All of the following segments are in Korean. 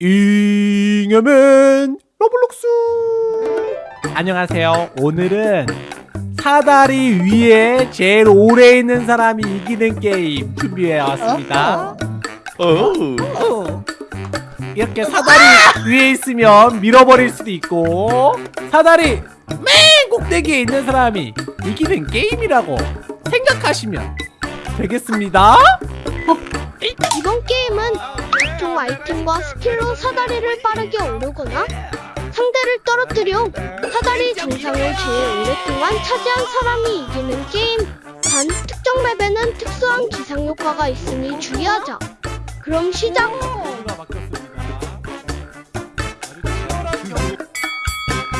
잉여맨 로블록스. 안녕하세요. 오늘은 사다리 위에 제일 오래 있는 사람이 이기는 게임 준비해 왔습니다. 어. 이렇게 사다리 위에 있으면 밀어버릴 수도 있고 사다리 맨 꼭대기에 있는 사람이 이기는 게임이라고 생각하시면 되겠습니다. 이번 게임은 각종 아이템과 스킬로 사다리를 빠르게 오르거나 상대를 떨어뜨려 사다리 정상을 제일 오랫동안 차지한 사람이 이기는 게임. 단, 특정 맵에는 특수한 기상 효과가 있으니 주의하자. 그럼 시작!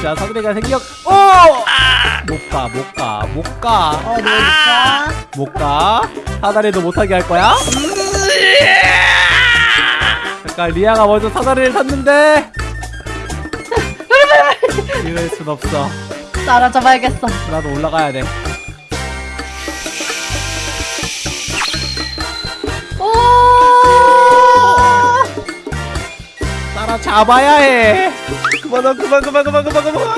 자 사다리가 생겼 오! 못가 못 가 못 가 어, 네, 좋다. 못가 사다리도 못하게 할 거야? 잠깐 리아가 먼저 사다리를 탔는데 이럴 순 없어 따라잡아야겠어. 나도 올라가야 돼 오! 따라잡아야 해 그만 그만 그만 그만 그만 그만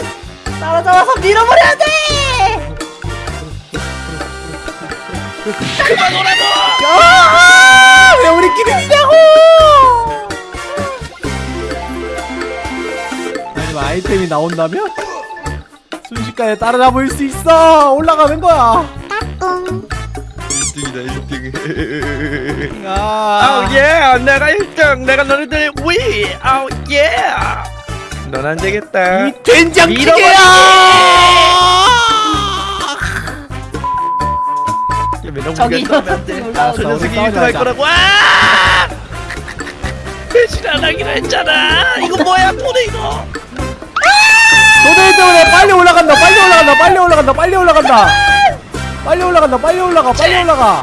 따라잡아서 밀어버려야 돼! 야! 왜 우리끼리 미냐고 아이템이 나온다면 순식간에 따라잡을 수 있어. 올라가는 거야. 1등이다 1등. 아, 아우 예. 내가 1등. 내가 너희들 위. 아우 예 넌 안 되겠다. 이 된장찌개야! 저기 올라와서 저 녀석이 우리 1등 할. 거라고 아! 배신 안 하기로 했잖아. 이거 뭐야 돈에 이거 도대체 때문에 빨리 올라간다 빨리 올라간다 빨리 올라간다 빨리 올라간다. 빨리 올라간다 빨리 올라가 빨리 올라가.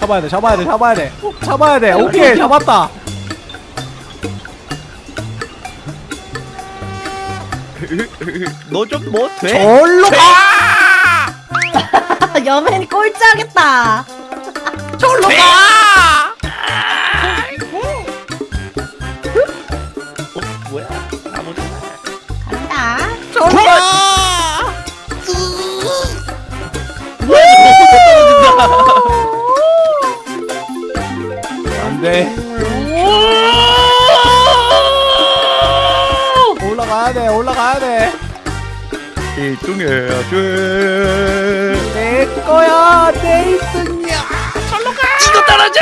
잡아야 돼 잡아야 돼 잡아야 돼. 잡아야 돼. 오케이 잡았다. 너 좀 뭐 돼? 절로 가! 여맨이 꼴찌하겠다. 절로 가 어, 뭐야? 아무도 간다. 절로 가 안돼. 올라가야 돼 올라가야 돼. 1등 해야지 내 거야 내 1등 이거 떨어져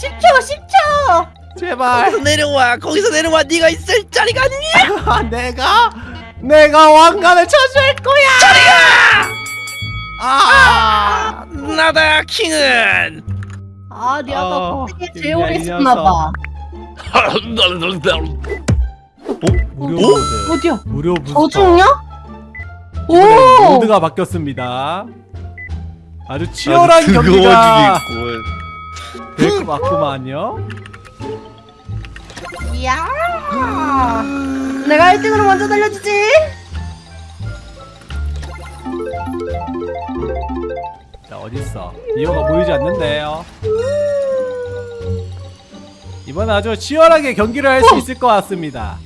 10초, 10초! 제발 거기서 내려와 거기서 내려와 네가 있을 자리가 아니냐 아, 내가 내가 왕관을 차지할 거야 저리가 아, 나다 킹은 아, 리아가 어, 꼭대기에 이 제일 오래. 있었나봐. 어? 무료 어? 모드 어디야? 무료 부스터 저 중이야? 이번에 오! 모드가 바뀌었습니다 아주 치열한 경기가 될것 같구만요. 이야! 내가 1등으로 먼저 달려주지! 자 어딨어? 이어가 보이지 않는데요. 이번 아주 치열하게 경기를 할 수 있을 것 같습니다.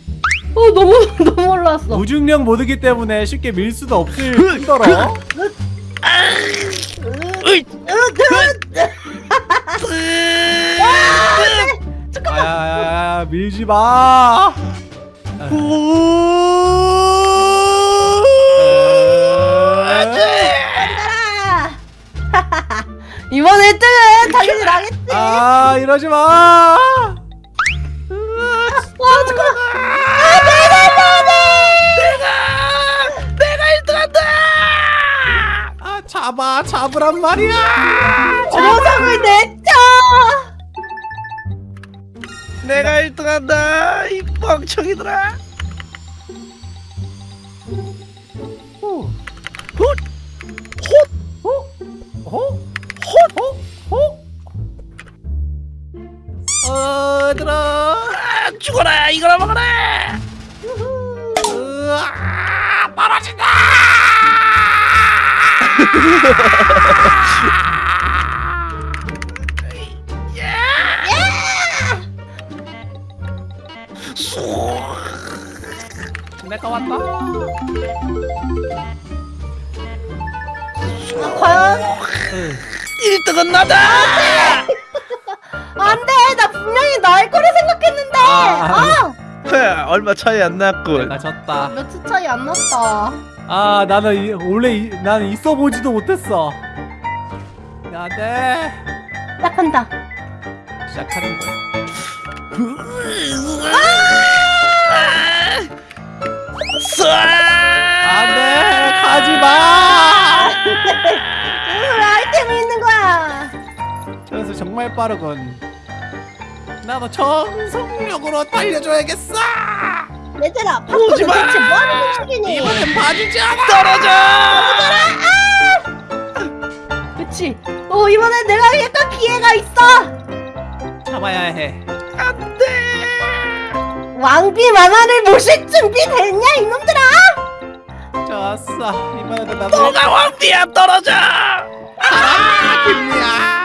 어, 너무, 너무 올라왔어. 무중력 모드기 때문에 쉽게 밀 수도 없을 뿐더러 으이 아야야야 밀지 마. 간다! 이번 1등은 당연히 나겠지! 아 이러지 마 잡아 잡으란 말이야 정상을 냈죠! 내가 1등한다 이 멍청이들아 후. 훗! 호? 호? 호? 호? 어, 얘들아. 아, 죽어라 이거나 먹어라 내가 왔다. 아, 과연? 1등은 나다! 안 돼! 나 분명히 날 거를 생각했는데! 아. 아, 얼마 차이 안 났군. 내가 졌다. 몇 초 차이 안 났다 아 나는 이, 원래 이, 나는 있어 보지도 못했어. 안돼. 시작한다 시작하는 거야. 안돼 가지 마. 무슨 아이템이 있는 거야 저기서 정말 빠르군. 나도 정성력으로 달려줘야겠어. 얘들아 팝콘은 오지 마! 대체 뭐하는 놈식이니 이번엔 봐주지 않아. 떨어져 그치 오 이번엔 내가 약간 기회가 있어 참아야 해. 안돼 왕비 만화를 모실 준비 됐냐 이놈들아 좋았어. 이번에도 나도 너가 왕비야 떨어져 아, 김미야.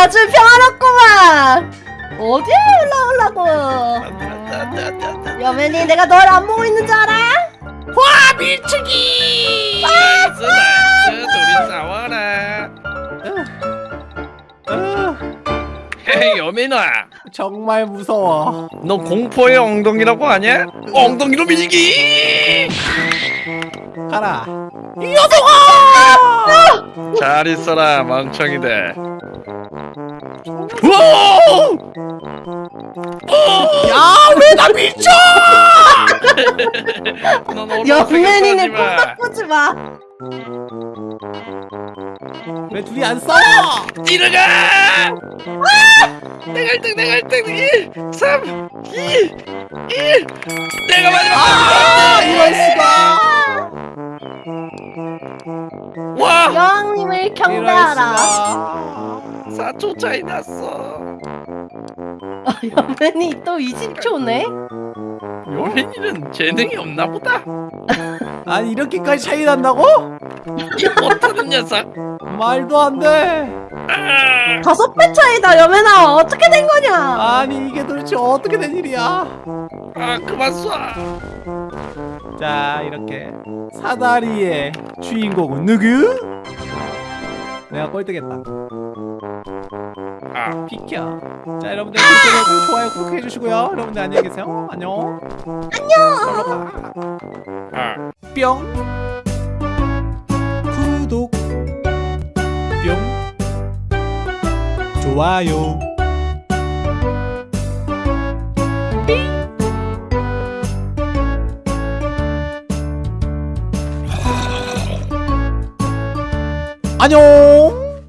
아주 평화롭구만 어디에 올라오려고 여맨이 내가 널 안 보고 있는 줄 알아? 와 밀치기 nice nice 둘이 싸워라 으, hey 여민아 정말 무서워. 너 공포의 엉덩이라고 하냐? 엉덩이로 밀기 가라. 잘 있어라 멍청이들! 야, 왜 나 미쳐? 마. 꼭 바꾸지 마 왜 둘이 안 싸워? 뒤로 가! 내가 1등 내가 1등 1 3 2 1 내가 마지막 아, 이럴 수가. 와 여왕님을 경배하라 수가. 4초 차이 났어 여맨이 또 20초네? 요린이는 재능이 없나 보다 아니 이렇게까지 차이 난다고? 이 못하는 녀석 말도 안 돼. 아, 다섯 배 차이다 여맨아 어떻게 된 거냐 아니 이게 도대체 어떻게 된 일이야? 아 그만 쏴 자 이렇게 사다리의 주인공은 누구? 내가 꼴등했다. 아, 비켜. 자 여러분들 구독, 좋아요 꼭 해주시고요. 여러분들 안녕히 계세요. 안녕. 안녕. 아. 뿅. 구독. 뿅. 좋아요. 안녕.